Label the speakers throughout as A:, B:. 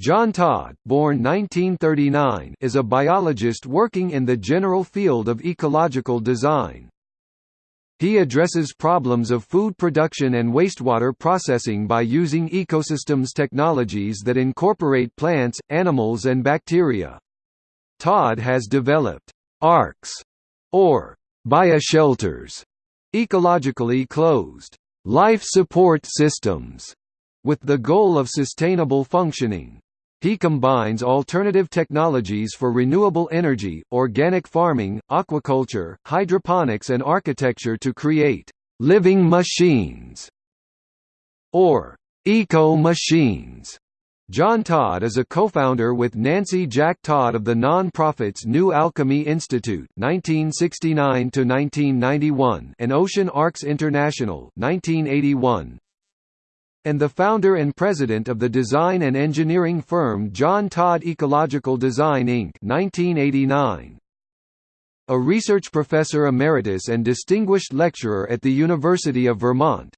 A: John Todd, born 1939, is a biologist working in the general field of ecological design. He addresses problems of food production and wastewater processing by using ecosystems technologies that incorporate plants, animals and bacteria. Todd has developed ARCs, or bioshelters, ecologically closed life support systems, with the goal of sustainable functioning. He combines alternative technologies for renewable energy, organic farming, aquaculture, hydroponics and architecture to create «living machines» or «eco-machines». John Todd is a co-founder with Nancy Jack Todd of the non-profits New Alchemy Institute (1969–1991) and Ocean Arcs International (1981), and the founder and president of the design and engineering firm John Todd Ecological Design Inc. 1989. A research professor emeritus and distinguished lecturer at the University of Vermont.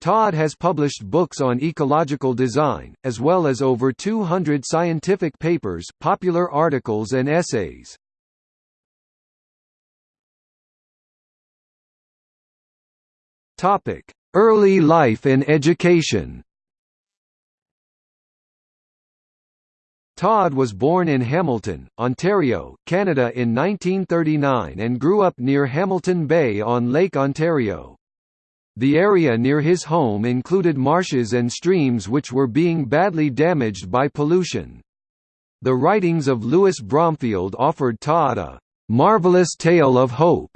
A: Todd has published books on ecological design, as well as over 200 scientific papers, popular articles and essays. Topic: Early life and education Todd was born in Hamilton, Ontario, Canada in 1939 and grew up near Hamilton Bay on Lake Ontario. The area near his home included marshes and streams which were being badly damaged by pollution. The writings of Louis Bromfield offered Todd a "...marvelous tale of hope."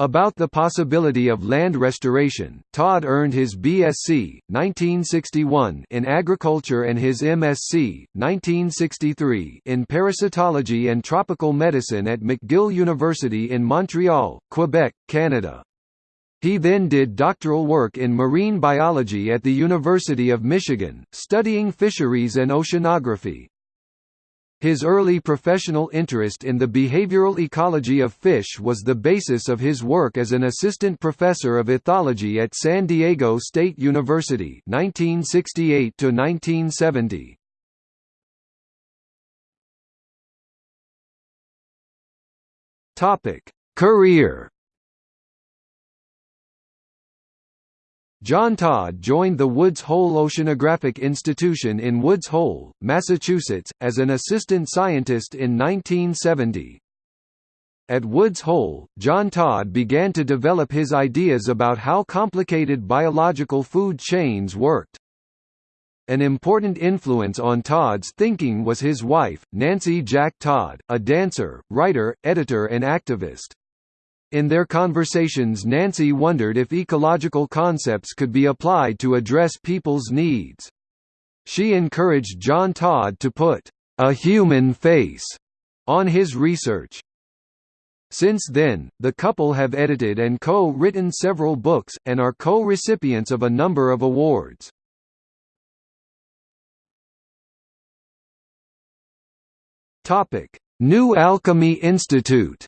A: About the possibility of land restoration, Todd earned his BSc 1961 in agriculture and his MSc 1963 in parasitology and tropical medicine at McGill University in Montreal, Quebec, Canada. He then did doctoral work in marine biology at the University of Michigan, studying fisheries and oceanography. His early professional interest in the behavioral ecology of fish was the basis of his work as an assistant professor of ethology at San Diego State University 1968 1970. Topic: Career John Todd joined the Woods Hole Oceanographic Institution in Woods Hole, Massachusetts, as an assistant scientist in 1970. At Woods Hole, John Todd began to develop his ideas about how complicated biological food chains worked. An important influence on Todd's thinking was his wife, Nancy Jack Todd, a dancer, writer, editor and activist. In their conversations Nancy wondered if ecological concepts could be applied to address people's needs. She encouraged John Todd to put a human face on his research. Since then, the couple have edited and co-written several books, and are co-recipients of a number of awards. New Alchemy Institute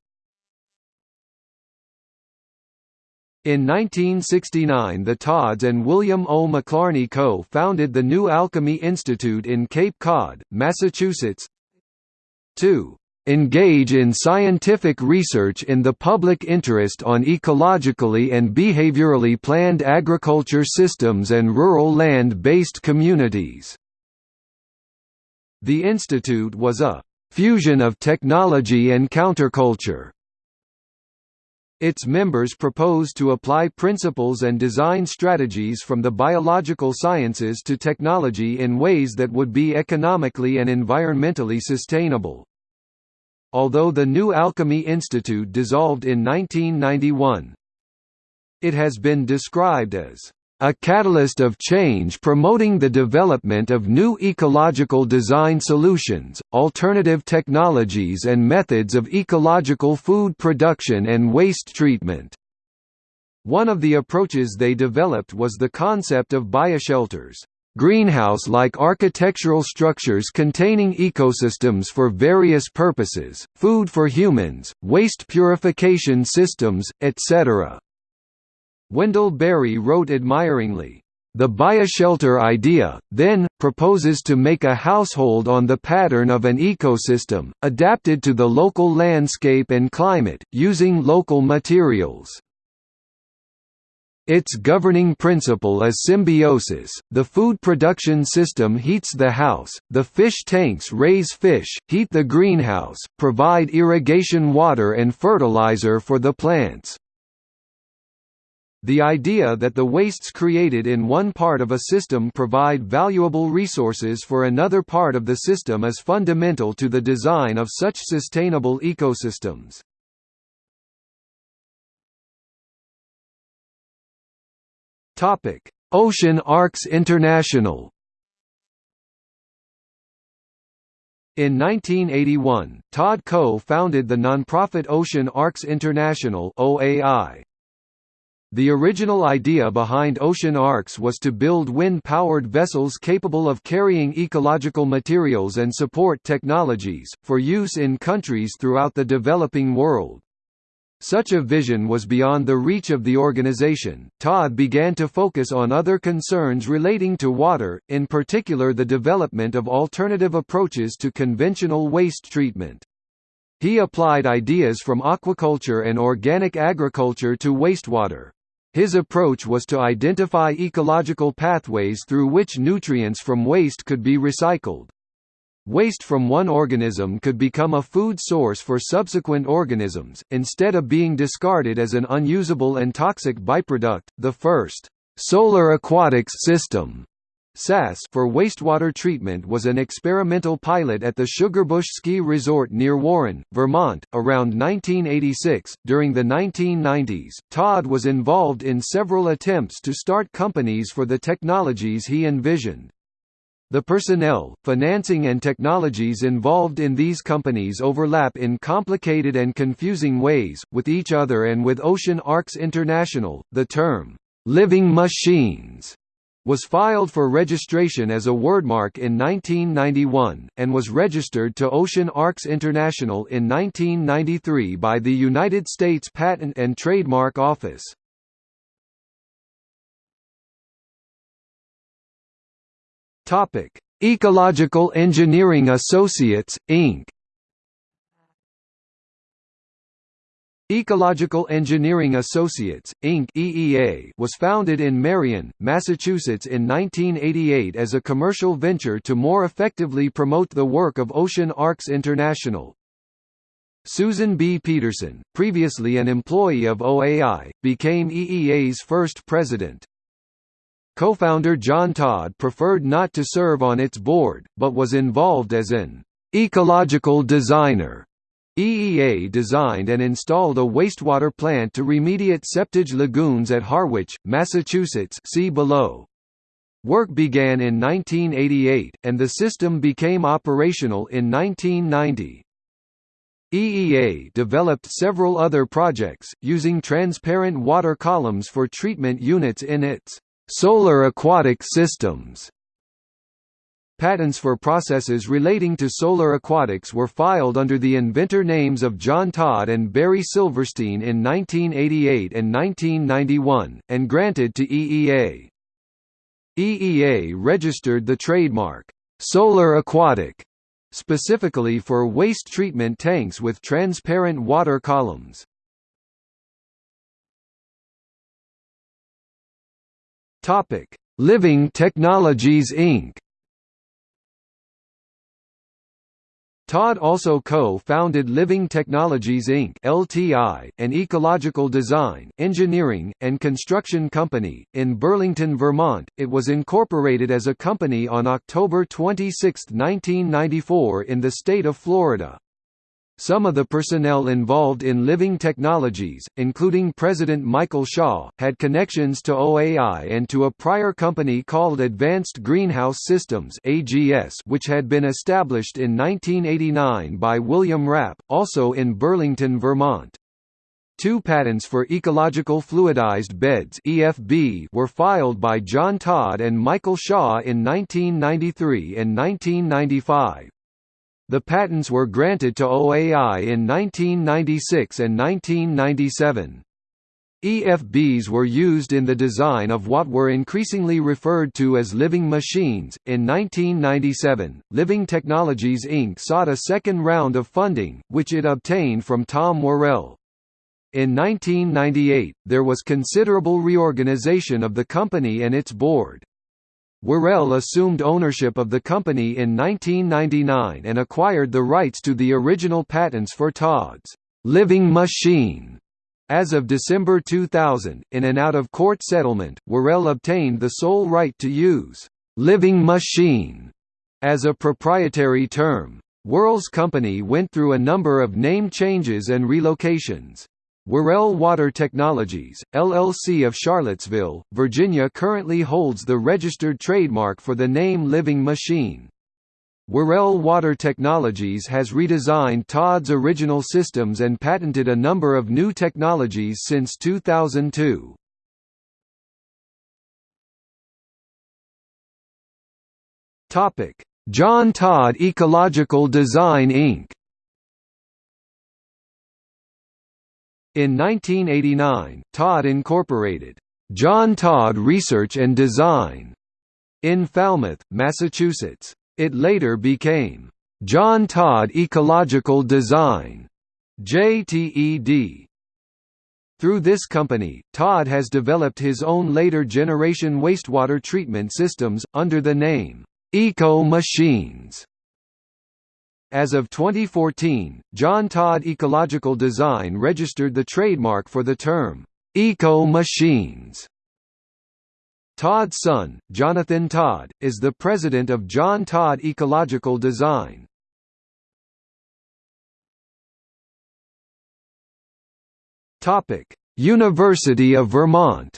A: In 1969 the Todds and William O. McLarney co-founded the New Alchemy Institute in Cape Cod, Massachusetts to engage in scientific research in the public interest on ecologically and behaviorally planned agriculture systems and rural land-based communities." The institute was a «fusion of technology and counterculture» Its members propose to apply principles and design strategies from the biological sciences to technology in ways that would be economically and environmentally sustainable. Although the New Alchemy Institute dissolved in 1991, it has been described as a catalyst of change promoting the development of new ecological design solutions, alternative technologies and methods of ecological food production and waste treatment. One of the approaches they developed was the concept of bioshelters, greenhouse-like architectural structures containing ecosystems for various purposes, food for humans, waste purification systems, etc. Wendell Berry wrote admiringly, The bioshelter idea, then, proposes to make a household on the pattern of an ecosystem, adapted to the local landscape and climate, using local materials. Its governing principle is symbiosis, the food production system heats the house, the fish tanks raise fish, heat the greenhouse, provide irrigation water and fertilizer for the plants. The idea that the wastes created in one part of a system provide valuable resources for another part of the system is fundamental to the design of such sustainable ecosystems. Ocean Arcs International In 1981, Todd co-founded the nonprofit Ocean Arcs International (OAI). The original idea behind ocean arcs was to build wind-powered vessels capable of carrying ecological materials and support technologies, for use in countries throughout the developing world. Such a vision was beyond the reach of the organization. Todd began to focus on other concerns relating to water, in particular the development of alternative approaches to conventional waste treatment. He applied ideas from aquaculture and organic agriculture to wastewater. His approach was to identify ecological pathways through which nutrients from waste could be recycled. Waste from one organism could become a food source for subsequent organisms, instead of being discarded as an unusable and toxic byproduct. The first solar aquatics system SAS for wastewater treatment was an experimental pilot at the Sugarbush Ski Resort near Warren, Vermont, around 1986. During the 1990s, Todd was involved in several attempts to start companies for the technologies he envisioned. The personnel, financing and technologies involved in these companies overlap in complicated and confusing ways, with each other and with Ocean Arcs International. The term, living machines was filed for registration as a wordmark in 1991, and was registered to Ocean Arcs International in 1993 by the United States Patent and Trademark Office. Ecological Engineering Associates, Inc. Ecological Engineering Associates, Inc. (EEA) was founded in Marion, Massachusetts in 1988 as a commercial venture to more effectively promote the work of Ocean Arcs International. Susan B. Peterson, previously an employee of OAI, became EEA's first president. Co-founder John Todd preferred not to serve on its board, but was involved as an ecological designer EEA designed and installed a wastewater plant to remediate septage lagoons at Harwich, Massachusetts see below. Work began in 1988, and the system became operational in 1990. EEA developed several other projects, using transparent water columns for treatment units in its solar aquatic systems. Patents for processes relating to solar aquatics were filed under the inventor names of John Todd and Barry Silverstein in 1988 and 1991, and granted to EEA. EEA registered the trademark, "'Solar Aquatic' specifically for waste treatment tanks with transparent water columns. Living Technologies Inc. Todd also co-founded Living Technologies Inc. (LTI), an ecological design, engineering, and construction company in Burlington, Vermont. It was incorporated as a company on October 26, 1994 in the state of Florida. Some of the personnel involved in Living Technologies, including President Michael Shaw, had connections to OAI and to a prior company called Advanced Greenhouse Systems which had been established in 1989 by William Rapp, also in Burlington, Vermont. Two patents for ecological fluidized beds (EFB) were filed by John Todd and Michael Shaw in 1993 and 1995. The patents were granted to OAI in 1996 and 1997. EFBs were used in the design of what were increasingly referred to as living machines. In 1997, Living Technologies Inc. sought a second round of funding, which it obtained from Tom Worrell. In 1998, there was considerable reorganization of the company and its board. Worrell assumed ownership of the company in 1999 and acquired the rights to the original patents for Todd's living machine as of December 2000, in an out-of-court settlement, Worrell obtained the sole right to use «living machine» as a proprietary term. Worrell's company went through a number of name changes and relocations. Worrell Water Technologies, LLC of Charlottesville, Virginia currently holds the registered trademark for the name Living Machine. Worrell Water Technologies has redesigned Todd's original systems and patented a number of new technologies since 2002. Topic: John Todd Ecological Design Inc. In 1989, Todd incorporated John Todd Research and Design in Falmouth, Massachusetts. It later became John Todd Ecological Design JTED. Through this company, Todd has developed his own later generation wastewater treatment systems, under the name, Eco Machines. As of 2014, John Todd Ecological Design registered the trademark for the term, Eco Machines. Todd's son, Jonathan Todd, is the president of John Todd Ecological Design. University of Vermont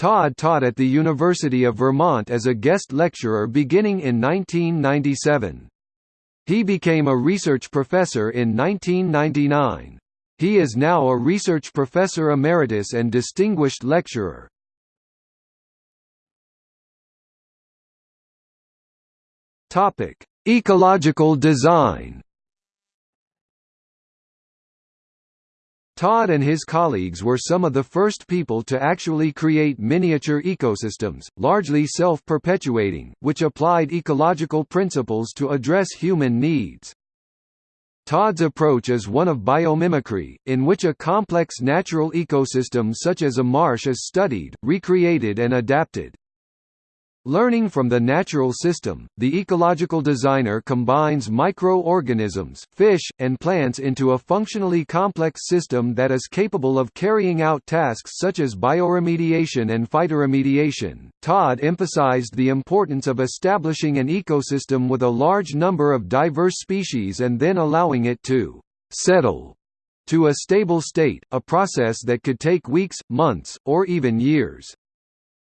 A: Todd taught at the University of Vermont as a guest lecturer beginning in 1997. He became a research professor in 1999. He is now a research professor emeritus and distinguished lecturer. Ecological design. Todd and his colleagues were some of the first people to actually create miniature ecosystems, largely self-perpetuating, which applied ecological principles to address human needs. Todd's approach is one of biomimicry, in which a complex natural ecosystem such as a marsh is studied, recreated and adapted. Learning from the natural system, the ecological designer combines microorganisms, fish, and plants into a functionally complex system that is capable of carrying out tasks such as bioremediation and phytoremediation. Todd emphasized the importance of establishing an ecosystem with a large number of diverse species and then allowing it to settle to a stable state, a process that could take weeks, months, or even years.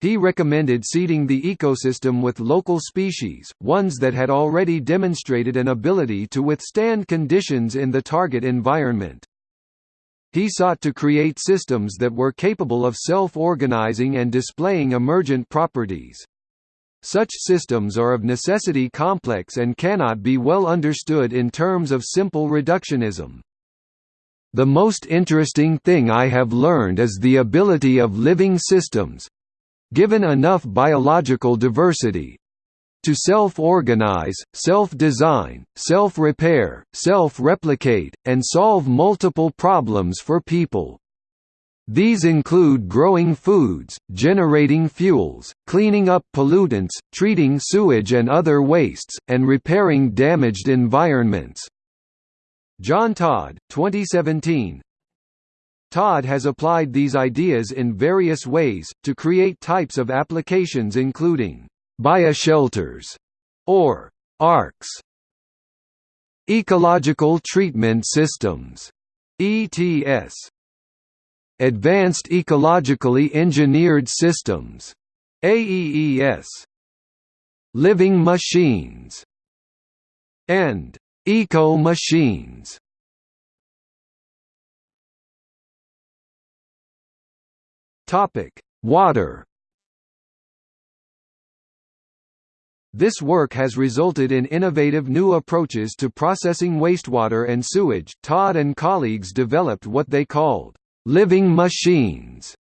A: He recommended seeding the ecosystem with local species, ones that had already demonstrated an ability to withstand conditions in the target environment. He sought to create systems that were capable of self-organizing and displaying emergent properties. Such systems are of necessity complex and cannot be well understood in terms of simple reductionism. The most interesting thing I have learned is the ability of living systems, given enough biological diversity to self-organize, self-design, self-repair, self-replicate, and solve multiple problems for people. These include growing foods, generating fuels, cleaning up pollutants, treating sewage and other wastes, and repairing damaged environments. John Todd, 2017, Todd has applied these ideas in various ways, to create types of applications including bioshelters or ARCs, ecological treatment systems, ETS, advanced ecologically engineered systems, AEES, living machines, and eco-machines. Topic: Water. This work has resulted in innovative new approaches to processing wastewater and sewage. Todd and colleagues developed what they called living machines.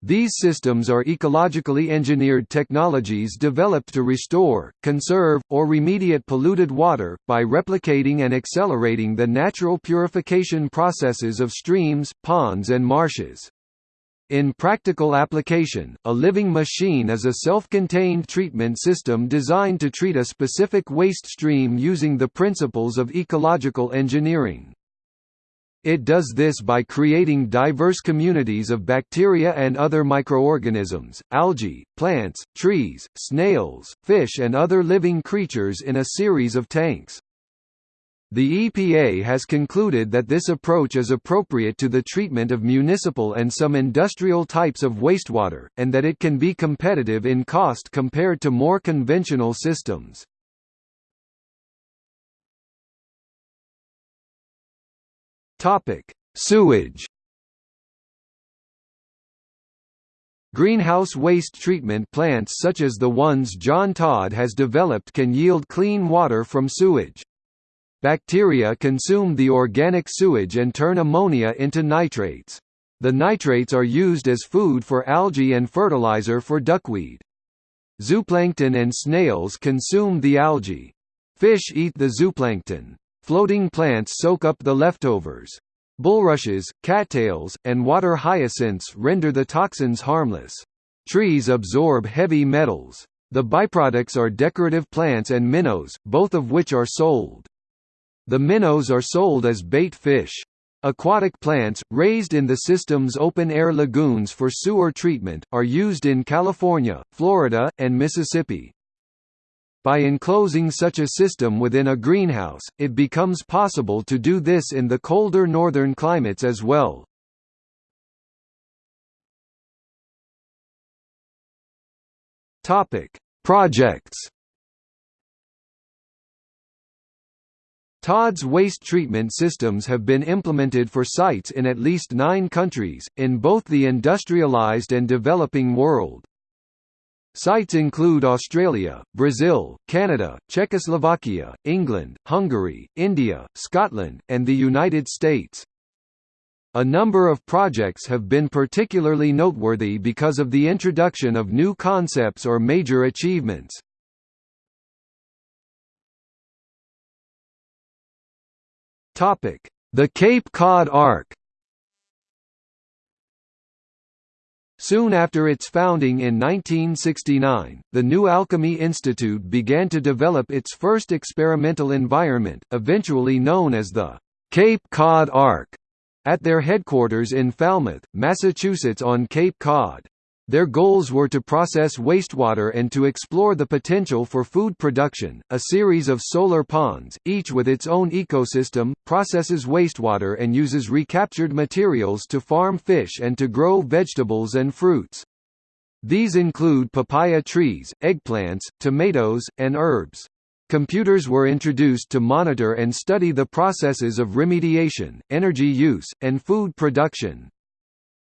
A: These systems are ecologically engineered technologies developed to restore, conserve, or remediate polluted water, by replicating and accelerating the natural purification processes of streams, ponds and marshes. In practical application, a living machine is a self-contained treatment system designed to treat a specific waste stream using the principles of ecological engineering. It does this by creating diverse communities of bacteria and other microorganisms, algae, plants, trees, snails, fish and other living creatures in a series of tanks. The EPA has concluded that this approach is appropriate to the treatment of municipal and some industrial types of wastewater, and that it can be competitive in cost compared to more conventional systems. Sewage Greenhouse waste treatment plants such as the ones John Todd has developed can yield clean water from sewage. Bacteria consume the organic sewage and turn ammonia into nitrates. The nitrates are used as food for algae and fertilizer for duckweed. Zooplankton and snails consume the algae. Fish eat the zooplankton. Floating plants soak up the leftovers. Bulrushes, cattails, and water hyacinths render the toxins harmless. Trees absorb heavy metals. The byproducts are decorative plants and minnows, both of which are sold. The minnows are sold as bait fish. Aquatic plants, raised in the system's open-air lagoons for sewer treatment, are used in California, Florida, and Mississippi. By enclosing such a system within a greenhouse, it becomes possible to do this in the colder northern climates as well. Projects Todd's waste treatment systems have been implemented for sites in at least nine countries, in both the industrialized and developing world. Sites include Australia, Brazil, Canada, Czechoslovakia, England, Hungary, India, Scotland, and the United States. A number of projects have been particularly noteworthy because of the introduction of new concepts or major achievements. The Cape Cod Ark Soon after its founding in 1969, the New Alchemy Institute began to develop its first experimental environment, eventually known as the Cape Cod Ark, at their headquarters in Falmouth, Massachusetts on Cape Cod. Their goals were to process wastewater and to explore the potential for food production. A series of solar ponds, each with its own ecosystem, processes wastewater and uses recaptured materials to farm fish and to grow vegetables and fruits. These include papaya trees, eggplants, tomatoes, and herbs. Computers were introduced to monitor and study the processes of remediation, energy use, and food production.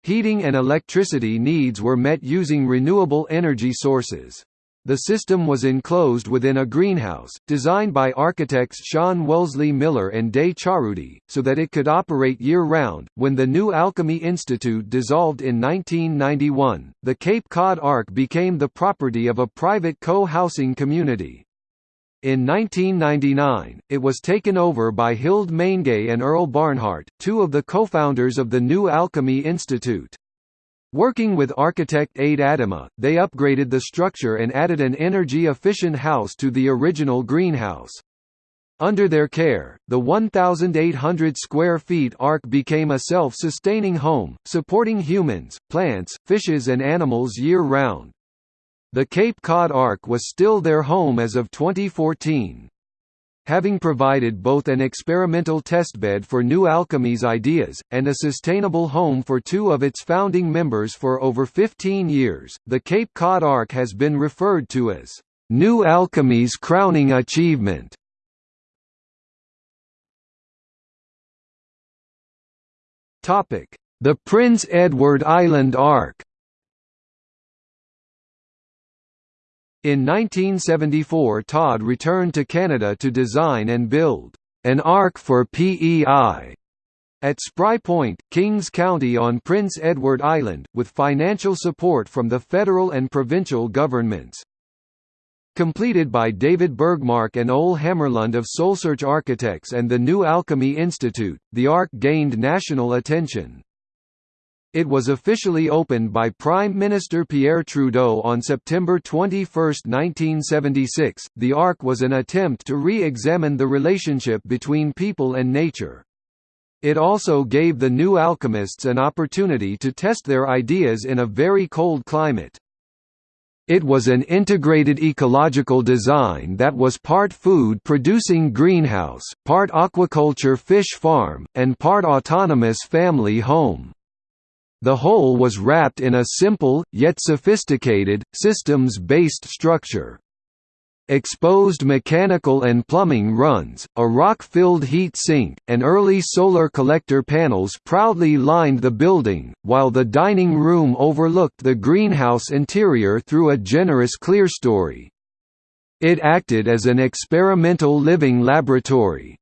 A: Heating and electricity needs were met using renewable energy sources. The system was enclosed within a greenhouse, designed by architects Sean Wellesley Miller and Day Chahroudi, so that it could operate year-round. When the New Alchemy Institute dissolved in 1991, the Cape Cod Ark became the property of a private co-housing community. In 1999, it was taken over by Hilde Maingay and Earle Barnhart, two of the co-founders of the New Alchemy Institute. Working with architect Ade Adama, they upgraded the structure and added an energy-efficient house to the original greenhouse. Under their care, the 1,800 square feet Ark became a self-sustaining home, supporting humans, plants, fishes and animals year-round. The Cape Cod Ark was still their home as of 2014. Having provided both an experimental testbed for New Alchemy's ideas, and a sustainable home for two of its founding members for over 15 years, the Cape Cod Ark has been referred to as, "...New Alchemy's crowning achievement." The Prince Edward Island Ark In 1974 Todd returned to Canada to design and build an ark for PEI at Spry Point, Kings County on Prince Edward Island, with financial support from the federal and provincial governments. Completed by David Bergmark and Ole Hammarlund of Solsearch Architects and the New Alchemy Institute, the Ark gained national attention. It was officially opened by Prime Minister Pierre Trudeau on September 21, 1976. The Ark was an attempt to re examine the relationship between people and nature. It also gave the new alchemists an opportunity to test their ideas in a very cold climate. It was an integrated ecological design that was part food-producing greenhouse, part aquaculture fish farm, and part autonomous family home. The whole was wrapped in a simple, yet sophisticated, systems-based structure. Exposed mechanical and plumbing runs, a rock-filled heat sink, and early solar collector panels proudly lined the building, while the dining room overlooked the greenhouse interior through a generous clerestory. It acted as an experimental living laboratory.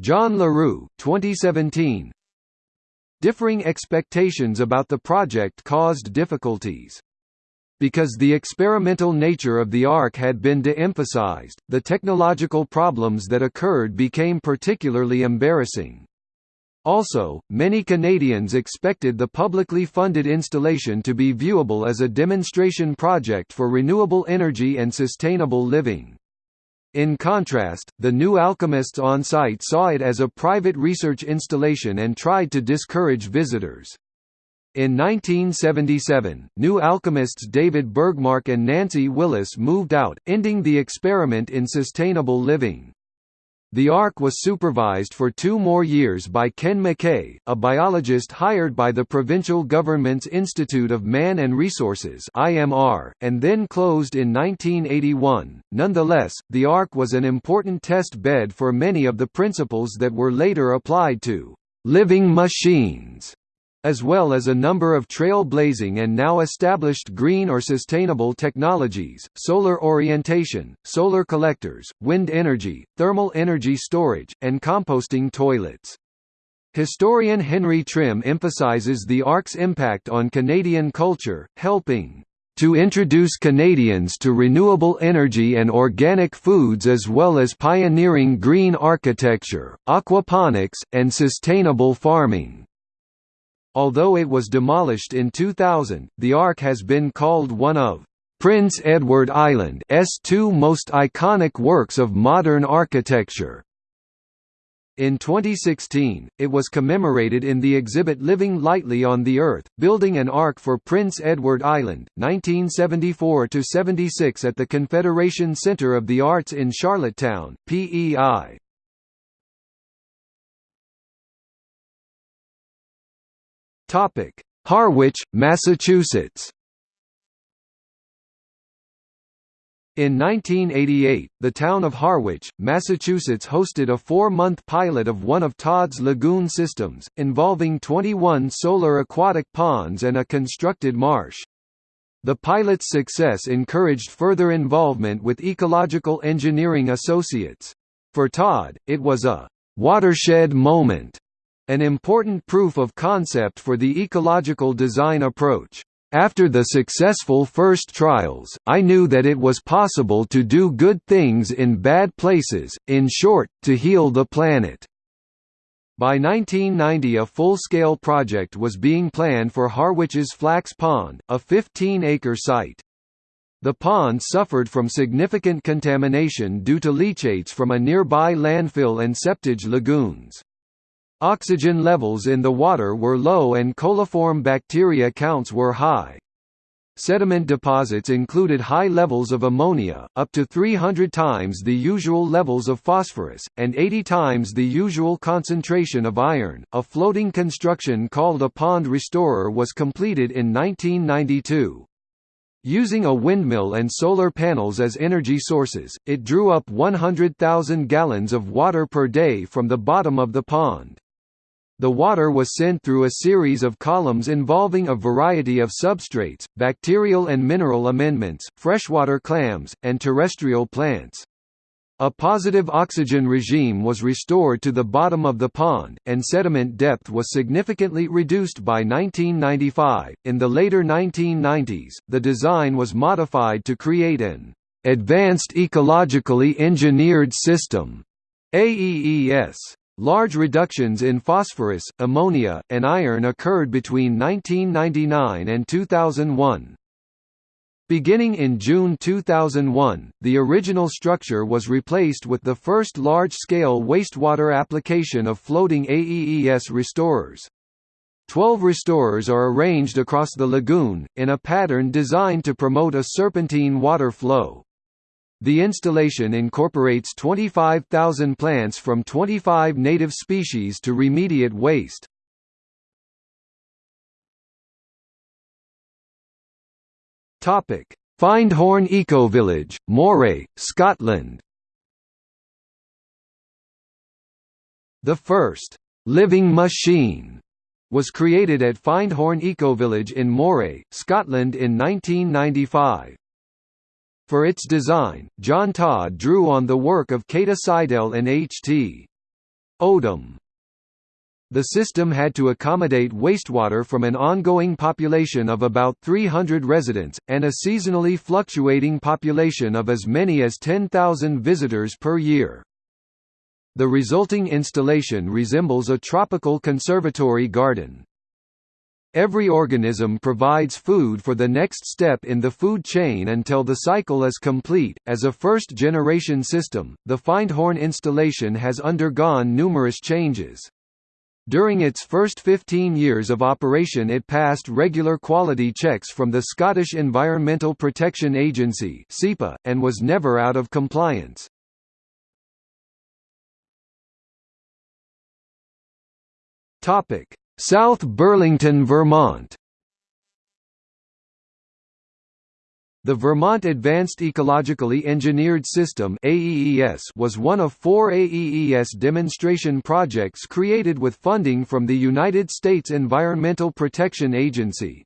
A: John LaRue, 2017, Differing expectations about the project caused difficulties. Because the experimental nature of the ARC had been de-emphasized, the technological problems that occurred became particularly embarrassing. Also, many Canadians expected the publicly funded installation to be viewable as a demonstration project for renewable energy and sustainable living. In contrast, the new alchemists on site saw it as a private research installation and tried to discourage visitors. In 1977, new alchemists David Bergmark and Nancy Willis moved out, ending the experiment in sustainable living. The Ark was supervised for two more years by Ken McKay, a biologist hired by the provincial government's Institute of Man and Resources (IMR), and then closed in 1981. Nonetheless, the Ark was an important test bed for many of the principles that were later applied to living machines as well as a number of trail-blazing and now established green or sustainable technologies, solar orientation, solar collectors, wind energy, thermal energy storage, and composting toilets. Historian Henry Trim emphasizes the ARC's impact on Canadian culture, helping to introduce Canadians to renewable energy and organic foods as well as pioneering green architecture, aquaponics, and sustainable farming. Although it was demolished in 2000, the Ark has been called one of Prince Edward Island's two most iconic works of modern architecture. In 2016, it was commemorated in the exhibit Living Lightly on the Earth, Building an Ark for Prince Edward Island, 1974–76 at the Confederation Center of the Arts in Charlottetown, PEI. Topic: Harwich, Massachusetts. In 1988, the town of Harwich, Massachusetts hosted a four-month pilot of one of Todd's lagoon systems, involving 21 solar aquatic ponds and a constructed marsh. The pilot's success encouraged further involvement with Ecological Engineering Associates. For Todd, it was a «watershed moment» an important proof of concept for the ecological design approach. After the successful first trials, I knew that it was possible to do good things in bad places, in short, to heal the planet. By 1990 a full-scale project was being planned for Harwich's Flax Pond, a 15-acre site. The pond suffered from significant contamination due to leachates from a nearby landfill and septage lagoons. Oxygen levels in the water were low and coliform bacteria counts were high. Sediment deposits included high levels of ammonia, up to 300 times the usual levels of phosphorus, and 80 times the usual concentration of iron. A floating construction called a pond restorer was completed in 1992. Using a windmill and solar panels as energy sources, it drew up 100,000 gallons of water per day from the bottom of the pond. The water was sent through a series of columns involving a variety of substrates, bacterial and mineral amendments, freshwater clams, and terrestrial plants. A positive oxygen regime was restored to the bottom of the pond, and sediment depth was significantly reduced by 1995. In the later 1990s, the design was modified to create an Advanced Ecologically Engineered System AEES. Large reductions in phosphorus, ammonia, and iron occurred between 1999 and 2001. Beginning in June 2001, the original structure was replaced with the first large-scale wastewater application of floating AEES restorers. Twelve restorers are arranged across the lagoon, in a pattern designed to promote a serpentine water flow. The installation incorporates 25,000 plants from 25 native species to remediate waste. Topic: Findhorn Ecovillage, Moray, Scotland. The first living machine was created at Findhorn Ecovillage in Moray, Scotland in 1995. For its design, John Todd drew on the work of Käthe Seidel and H.T. Odum. The system had to accommodate wastewater from an ongoing population of about 300 residents, and a seasonally fluctuating population of as many as 10,000 visitors per year. The resulting installation resembles a tropical conservatory garden. Every organism provides food for the next step in the food chain until the cycle is complete. As a first generation system, the Findhorn installation has undergone numerous changes. During its first 15 years of operation it passed regular quality checks from the Scottish Environmental Protection Agency and was never out of compliance. Topic: South Burlington, Vermont The Vermont Advanced Ecologically Engineered System was one of four AEES demonstration projects created with funding from the United States Environmental Protection Agency.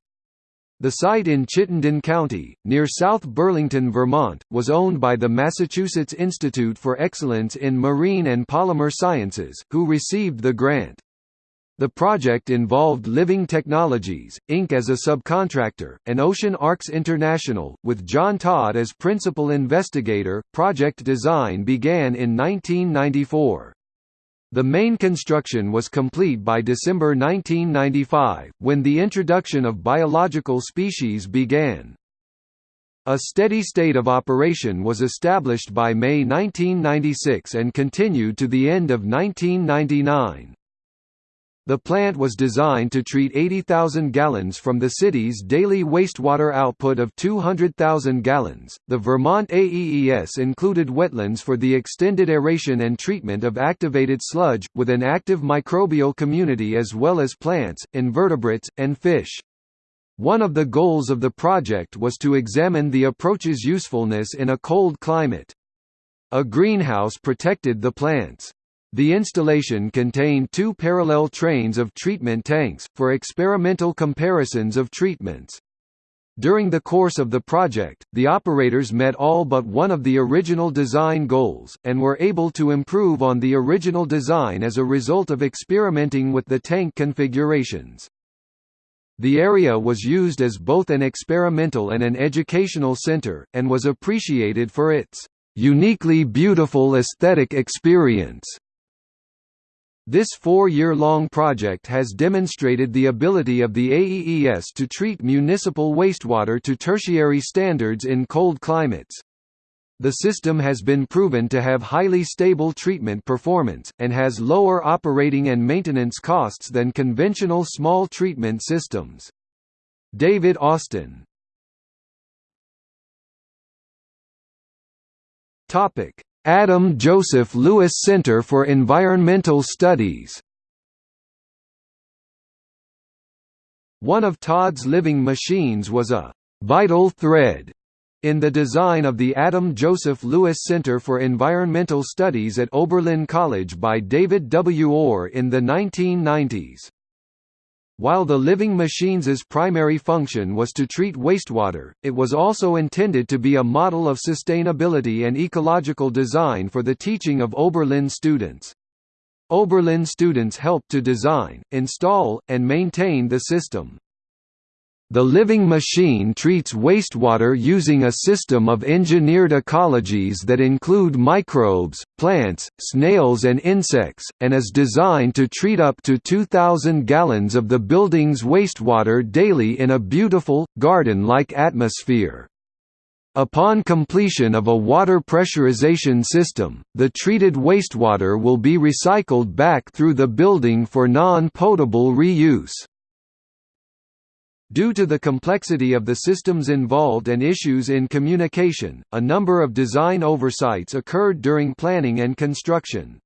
A: The site in Chittenden County, near South Burlington, Vermont, was owned by the Massachusetts Institute for Excellence in Marine and Polymer Sciences, who received the grant. The project involved Living Technologies, Inc. as a subcontractor, and Ocean Arcs International, with John Todd as principal investigator. Project design began in 1994. The main construction was complete by December 1995, when the introduction of biological species began. A steady state of operation was established by May 1996 and continued to the end of 1999. The plant was designed to treat 80,000 gallons from the city's daily wastewater output of 200,000 gallons. The Vermont AEES included wetlands for the extended aeration and treatment of activated sludge, with an active microbial community as well as plants, invertebrates, and fish. One of the goals of the project was to examine the approach's usefulness in a cold climate. A greenhouse protected the plants. The installation contained two parallel trains of treatment tanks, for experimental comparisons of treatments. During the course of the project, the operators met all but one of the original design goals, and were able to improve on the original design as a result of experimenting with the tank configurations. The area was used as both an experimental and an educational center, and was appreciated for its uniquely beautiful aesthetic experience. This four-year-long project has demonstrated the ability of the AEES to treat municipal wastewater to tertiary standards in cold climates. The system has been proven to have highly stable treatment performance, and has lower operating and maintenance costs than conventional small treatment systems. David Austin Adam Joseph Lewis Center for Environmental Studies One of Todd's living machines was a «vital thread» in the design of the Adam Joseph Lewis Center for Environmental Studies at Oberlin College by David W. Orr in the 1990s. While the living machine's primary function was to treat wastewater, it was also intended to be a model of sustainability and ecological design for the teaching of Oberlin students. Oberlin students helped to design, install, and maintain the system. The living machine treats wastewater using a system of engineered ecologies that include microbes, plants, snails and insects, and is designed to treat up to 2,000 gallons of the building's wastewater daily in a beautiful, garden-like atmosphere. Upon completion of a water pressurization system, the treated wastewater will be recycled back through the building for non-potable reuse. Due to the complexity of the systems involved and issues in communication, a number of design oversights occurred during planning and construction.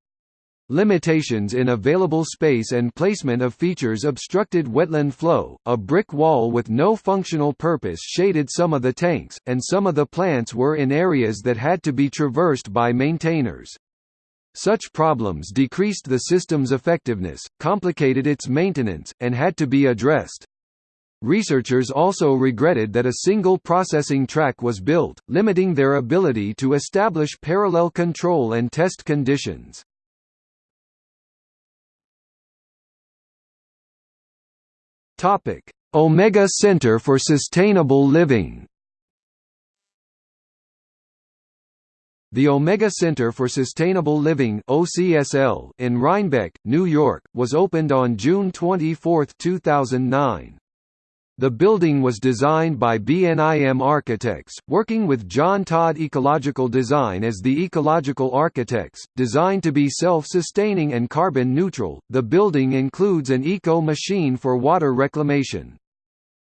A: Limitations in available space and placement of features obstructed wetland flow, a brick wall with no functional purpose shaded some of the tanks, and some of the plants were in areas that had to be traversed by maintainers. Such problems decreased the system's effectiveness, complicated its maintenance, and had to be addressed. Researchers also regretted that a single processing track was built, limiting their ability to establish parallel control and test conditions. Omega Center for Sustainable Living The Omega Center for Sustainable Living (OCSL) in Rhinebeck, New York, was opened on June 24, 2009. The building was designed by BNIM Architects, working with John Todd Ecological Design as the ecological architects. Designed to be self-sustaining and carbon neutral, the building includes an eco machine for water reclamation.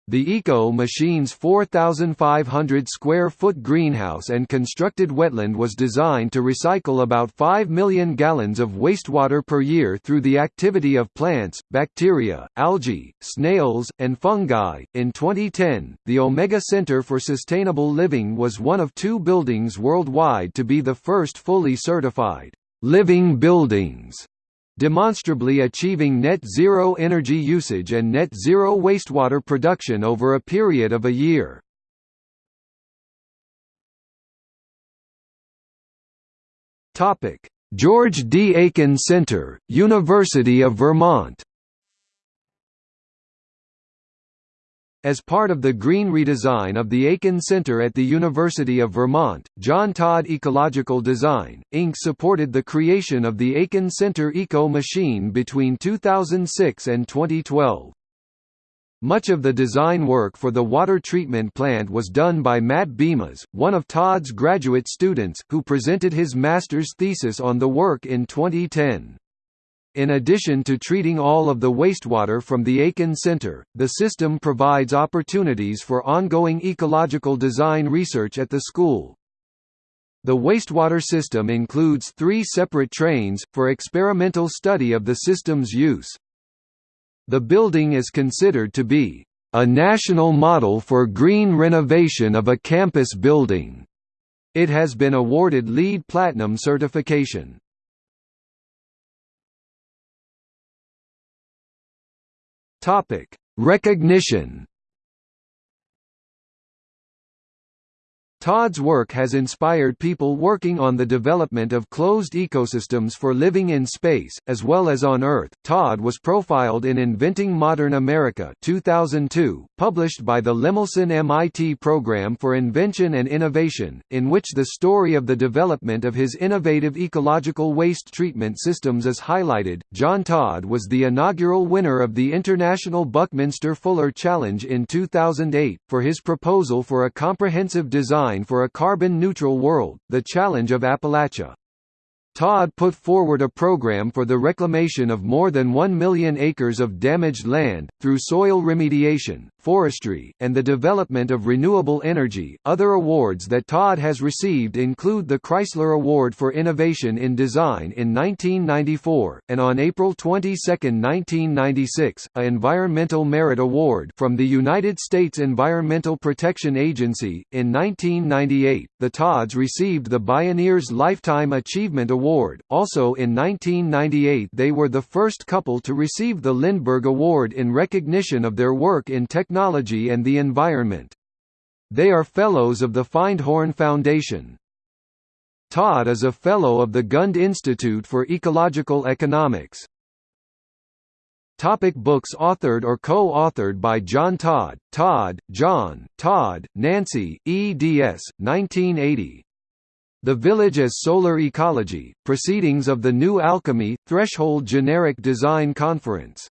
A: The Eco Machine's 4,500 square foot greenhouse and constructed wetland was designed to recycle about 5 million gallons of wastewater per year through the activity of plants, bacteria, algae, snails, and fungi. In 2010, the Omega Center for Sustainable Living was one of two buildings worldwide to be the first fully certified living buildings demonstrably achieving net zero energy usage and net zero wastewater production over a period of a year. George D. Aiken Center, University of Vermont As part of the green redesign of the Aiken Center at the University of Vermont, John Todd Ecological Design, Inc. supported the creation of the Aiken Center Eco Machine between 2006 and 2012. Much of the design work for the water treatment plant was done by Matt Bemas, one of Todd's graduate students, who presented his master's thesis on the work in 2010. In addition to treating all of the wastewater from the Aiken Center, the system provides opportunities for ongoing ecological design research at the school. The wastewater system includes three separate trains, for experimental study of the system's use. The building is considered to be a national model for green renovation of a campus building. It has been awarded LEED Platinum certification. Topic: Recognition Todd's work has inspired people working on the development of closed ecosystems for living in space, as well as on Earth. Todd was profiled in Inventing Modern America 2002, published by the Lemelson MIT Program for Invention and Innovation, in which the story of the development of his innovative ecological waste treatment systems is highlighted. John Todd was the inaugural winner of the International Buckminster Fuller Challenge in 2008, for his proposal for a comprehensive design for a carbon-neutral world, the challenge of Appalachia. Todd put forward a program for the reclamation of more than 1 million acres of damaged land, through soil remediation, forestry, and the development of renewable energy. Other awards that Todd has received include the Chrysler Award for Innovation in Design in 1994, and on April 22, 1996, a Environmental Merit Award from the United States Environmental Protection Agency. In 1998, the Todds received the Bioneers Lifetime Achievement Award. Also in 1998 they were the first couple to receive the Lindbergh Award in recognition of their work in technology and the environment. They are Fellows of the Findhorn Foundation. Todd is a Fellow of the Gund Institute for Ecological Economics. Topic books authored or co-authored by John Todd, Todd, John, Todd, Nancy, eds. 1980. The Village as Solar Ecology, Proceedings of the New Alchemy, Threshold Generic Design Conference.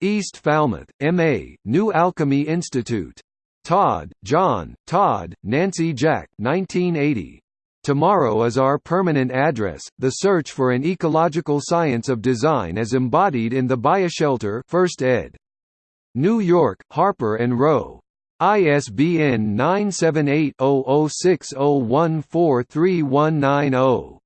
A: East Falmouth, M.A., New Alchemy Institute. Todd, John, Todd, Nancy Jack 1980. Tomorrow is Our Permanent Address, The Search for an Ecological Science of Design as Embodied in the Bioshelter First ed. New York, Harper & Row. ISBN 978-0060143190.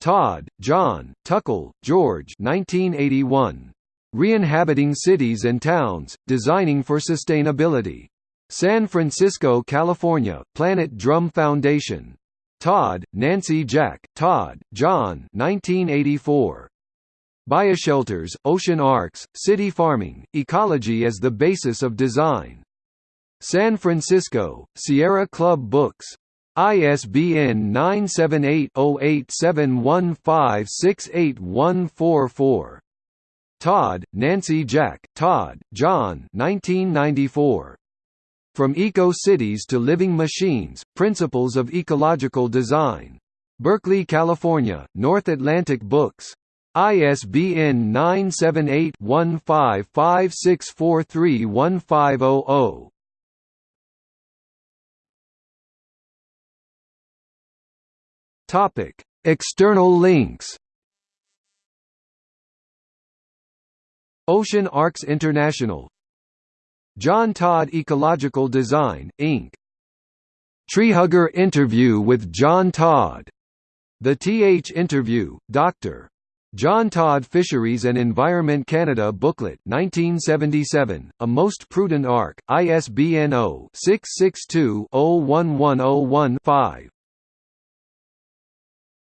A: Todd, John, Tukel, George 1981. Re-inhabiting Cities and Towns, Designing for Sustainability. San Francisco, California, Planet Drum Foundation. Todd, Nancy Jack, Todd, John 1984. Bioshelters, Ocean Arks, City Farming, Ecology as the Basis of Design. San Francisco, Sierra Club Books. ISBN 978-0871568144. Todd, Nancy Jack, Todd, John 1994. From Eco-Cities to Living Machines, Principles of Ecological Design. Berkeley, California, North Atlantic Books. ISBN 978 1556431500. Topic: External links. Ocean Arks International John Todd Ecological Design, Inc. Treehugger interview with John Todd. The TH interview, Dr. John Todd Fisheries and Environment Canada Booklet 1977, A Most Prudent Ark, ISBN 0-662-01101-5.